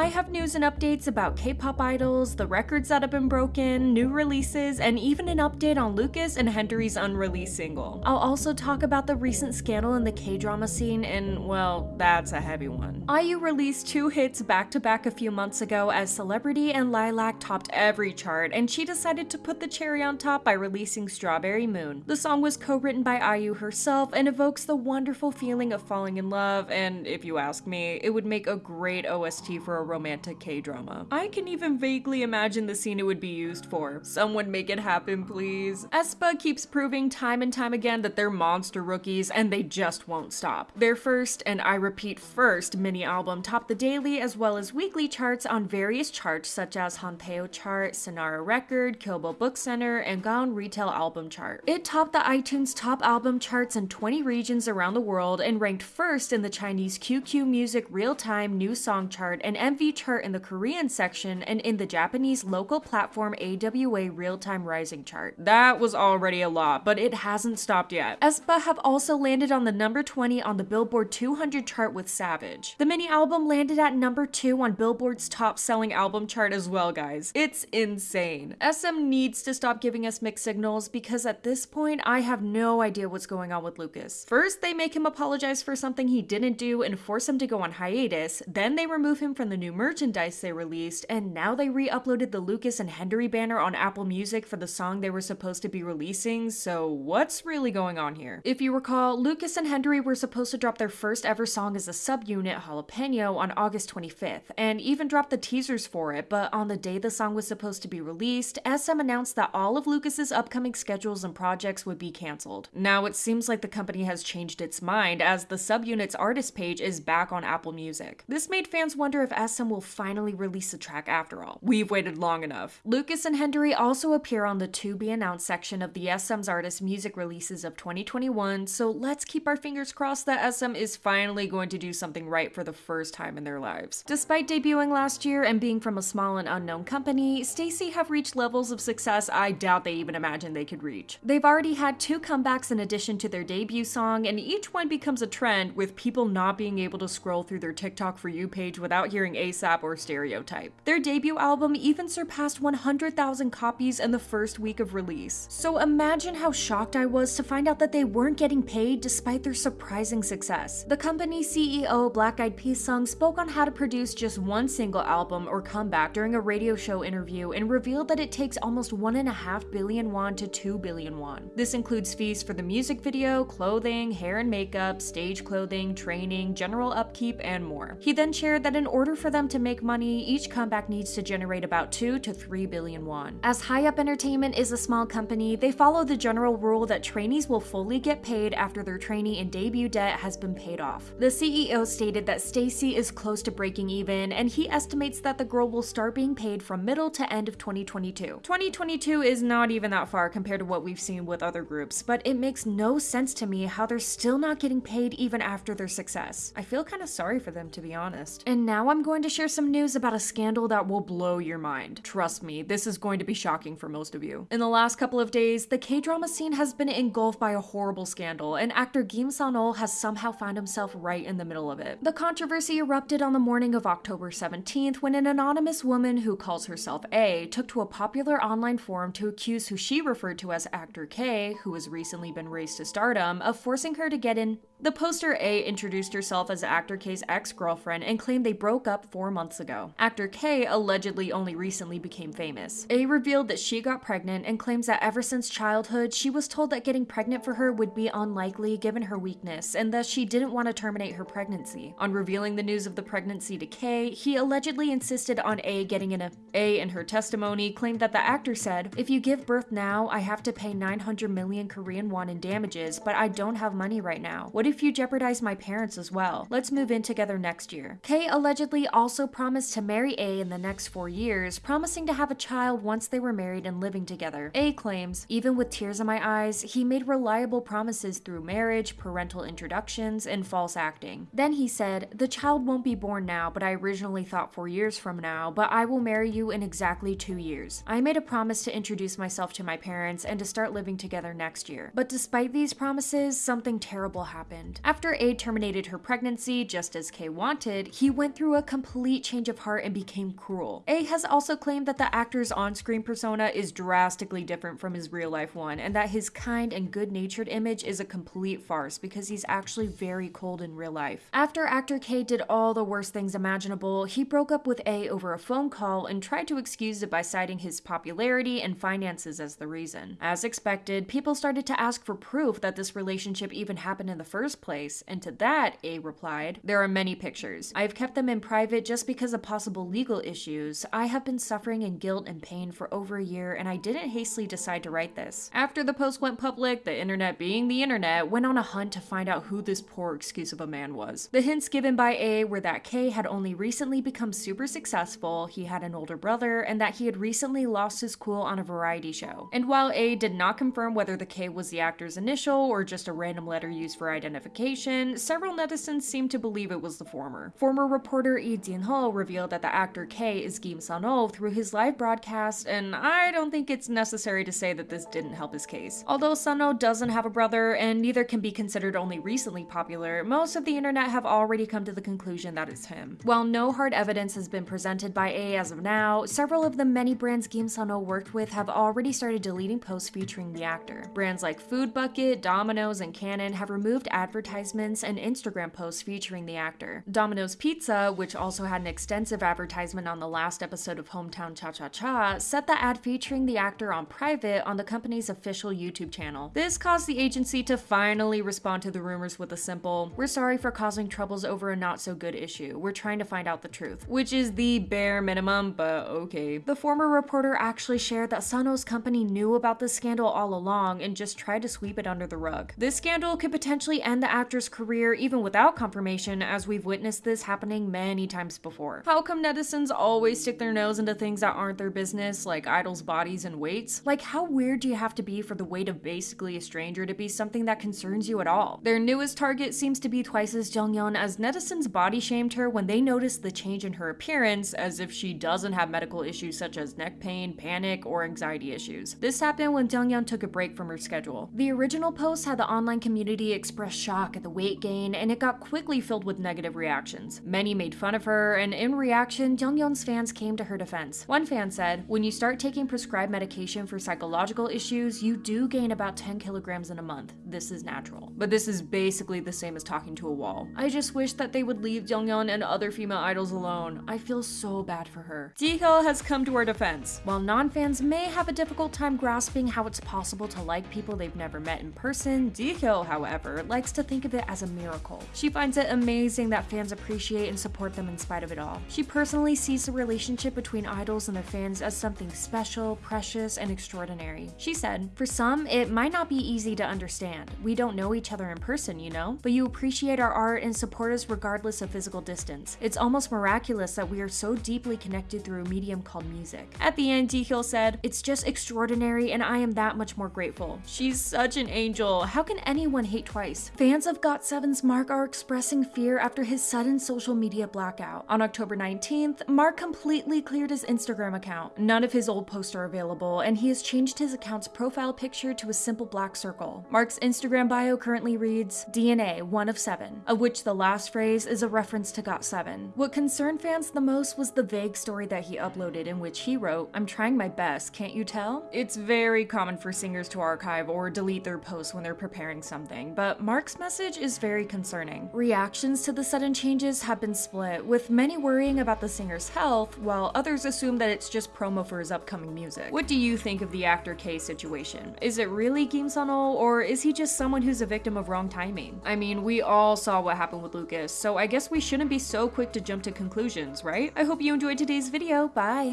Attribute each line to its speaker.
Speaker 1: I have news and updates about K-pop idols, the records that have been broken, new releases, and even an update on Lucas and Hendery's unreleased single. I'll also talk about the recent scandal in the K-drama scene, and well, that's a heavy one. IU released two hits back to back a few months ago as Celebrity and Lilac topped every chart, and she decided to put the cherry on top by releasing Strawberry Moon. The song was co-written by IU herself and evokes the wonderful feeling of falling in love, and if you ask me, it would make a great OST for a romantic K-drama. I can even vaguely imagine the scene it would be used for. Someone make it happen, please. aespa keeps proving time and time again that they're monster rookies and they just won't stop. Their first, and I repeat first, mini album topped the daily as well as weekly charts on various charts such as Hanteo chart, Synnara Record, Kyobo Book Center, and Gaon Retail Album chart. It topped the iTunes top album charts in 20 regions around the world and ranked first in the Chinese QQ Music real-time new song chart and MV chart in the Korean section and in the Japanese local platform AWA real-time rising chart. That was already a lot, but it hasn't stopped yet. aespa have also landed on the number 20 on the Billboard 200 chart with Savage. The mini album landed at number 2 on Billboard's top selling album chart as well, guys. It's insane. SM needs to stop giving us mixed signals because at this point, I have no idea what's going on with Lucas. First, they make him apologize for something he didn't do and force him to go on hiatus, then they remove him from the new merchandise they released, and now they re-uploaded the Lucas and Hendery banner on Apple Music for the song they were supposed to be releasing, so what's really going on here? If you recall, Lucas and Hendery were supposed to drop their first ever song as a subunit, Jalapeno, on August 25th, and even dropped the teasers for it, but on the day the song was supposed to be released, SM announced that all of Lucas's upcoming schedules and projects would be cancelled. Now it seems like the company has changed its mind as the subunit's artist page is back on Apple Music. This made fans wonder if SM will finally release a track after all. We've waited long enough. Lucas and Hendery also appear on the to be announced section of the SM's artist music releases of 2021, so let's keep our fingers crossed that SM is finally going to do something right for the first time in their lives. Despite debuting last year and being from a small and unknown company, STAYC have reached levels of success I doubt they even imagined they could reach. They've already had two comebacks in addition to their debut song, and each one becomes a trend with people not being able to scroll through their TikTok For You page without hearing ASAP or Stereotype. Their debut album even surpassed 100,000 copies in the first week of release. So imagine how shocked I was to find out that they weren't getting paid despite their surprising success. The company CEO Black Eyed Pilseung spoke on how to produce just one single album or comeback during a radio show interview and revealed that it takes almost 1.5 billion won to 2 billion won. This includes fees for the music video, clothing, hair and makeup, stage clothing, training, general upkeep, and more. He then shared that in order for them to make money, each comeback needs to generate about 2 to 3 billion won. As High Up Entertainment is a small company, they follow the general rule that trainees will fully get paid after their trainee and debut debt has been paid off. The CEO stated that STAYC is close to breaking even, and he estimates that the girl will start being paid from middle to end of 2022. 2022 is not even that far compared to what we've seen with other groups, but it makes no sense to me how they're still not getting paid even after their success. I feel kind of sorry for them to be honest. And now I'm going to share some news about a scandal that will blow your mind. Trust me, this is going to be shocking for most of you. In the last couple of days, the K-drama scene has been engulfed by a horrible scandal, and actor Kim Sun-ho has somehow found himself right in the middle of it. The controversy erupted on the morning of October 17th when an anonymous woman who calls herself A took to a popular online forum to accuse who she referred to as actor K, who has recently been raised to stardom, of forcing her to get in. The poster A introduced herself as actor K's ex-girlfriend and claimed they broke up four months ago. Actor K allegedly only recently became famous. A revealed that she got pregnant and claims that ever since childhood, she was told that getting pregnant for her would be unlikely given her weakness, and thus she didn't want to terminate her pregnancy. On revealing the news of the pregnancy to K, he allegedly insisted on A getting in a A in her testimony claimed that the actor said, If you give birth now, I have to pay 900 million Korean won in damages, but I don't have money right now. What if you jeopardize my parents as well? Let's move in together next year. K allegedly also promised to marry A in the next four years, promising to have a child once they were married and living together. A claims, even with tears in my eyes, he made reliable promises through marriage, parental introductions, and false acting. Then he said, The child won't be born now, but I originally thought four years from now, but I will marry you in exactly two years. I made a promise to introduce myself to my parents and to start living together next year. But despite these promises, something terrible happened. Happened. After A terminated her pregnancy, just as K wanted, he went through a complete change of heart and became cruel. A has also claimed that the actor's on-screen persona is drastically different from his real-life one, and that his kind and good-natured image is a complete farce because he's actually very cold in real life. After actor K did all the worst things imaginable, he broke up with A over a phone call and tried to excuse it by citing his popularity and finances as the reason. As expected, people started to ask for proof that this relationship even happened in the first place, and to that, A replied, There are many pictures. I've kept them in private just because of possible legal issues. I have been suffering in guilt and pain for over a year, and I didn't hastily decide to write this. After the post went public, the internet being the internet, went on a hunt to find out who this poor excuse of a man was. The hints given by A were that K had only recently become super successful, he had an older brother, and that he had recently lost his cool on a variety show. And while A did not confirm whether the K was the actor's initial or just a random letter used for identification, several netizens seemed to believe it was the former. Former reporter Lee Jin-ho revealed that the actor K is Kim Sun-ho through his live broadcast, and I don't think it's necessary to say that this didn't help his case. Although Sun-ho doesn't have a brother, and neither can be considered only recently popular, most of the internet have already come to the conclusion that it's him. While no hard evidence has been presented by A as of now, several of the many brands Kim Sun-ho worked with have already started deleting posts featuring the actor. Brands like Food Bucket, Domino's, and Canon have removed advertisements and Instagram posts featuring the actor. Domino's Pizza, which also had an extensive advertisement on the last episode of Hometown Cha Cha Cha, set the ad featuring the actor on private on the company's official YouTube channel. This caused the agency to finally respond to the rumors with a simple, we're sorry for causing troubles over a not so good issue. We're trying to find out the truth. Which is the bare minimum, but okay. The former reporter actually shared that Sun-ho's company knew about the scandal all along and just tried to sweep it under the rug. This scandal could potentially end the actor's career even without confirmation, as we've witnessed this happening many times before. How come netizens always stick their nose into things that aren't their business, like idols' bodies and weights? Like, how weird do you have to be for the weight of basically a stranger to be something that concerns you at all? Their newest target seems to be Twice's Jeongyeon, as netizens body shamed her when they noticed the change in her appearance, as if she doesn't have medical issues such as neck pain, panic, or anxiety issues. This happened when Jeongyeon took a break from her schedule. The original post had the online community express shock at the weight gain, and it got quickly filled with negative reactions. Many made fun of her, and in reaction, Jeongyeon's fans came to her defense. One fan said, When you start taking prescribed medication for psychological issues, you do gain about 10 kilograms in a month. This is natural. But this is basically the same as talking to a wall. I just wish that they would leave Jeongyeon and other female idols alone. I feel so bad for her. Jihyo has come to her defense. While non-fans may have a difficult time grasping how it's possible to like people they've never met in person, Jihyo, however, likes to think of it as a miracle. She finds it amazing that fans appreciate and support them in spite of it all. She personally sees the relationship between idols and their fans as something special, precious, and extraordinary. She said, For some, it might not be easy to understand. We don't know each other in person, you know? But you appreciate our art and support us regardless of physical distance. It's almost miraculous that we are so deeply connected through a medium called music. At the end, Jihyo said, It's just extraordinary and I am that much more grateful. She's such an angel. How can anyone hate twice? Fans of GOT7's Mark are expressing fear after his sudden social media blackout. On October 19th, Mark completely cleared his Instagram account. None of his old posts are available, and he has changed his account's profile picture to a simple black circle. Mark's Instagram bio currently reads DNA 1 of 7, of which the last phrase is a reference to GOT7. What concerned fans the most was the vague story that he uploaded in which he wrote, I'm trying my best, can't you tell? It's very common for singers to archive or delete their posts when they're preparing something, but Mark's message is very concerning. Reactions to the sudden changes have been split, with many worrying about the singer's health, while others assume that it's just promo for his upcoming music. What do you think of the actor K situation? Is it really Kim Sun-ho, or is he just someone who's a victim of wrong timing? I mean, we all saw what happened with Lucas, so I guess we shouldn't be so quick to jump to conclusions, right? I hope you enjoyed today's video, bye!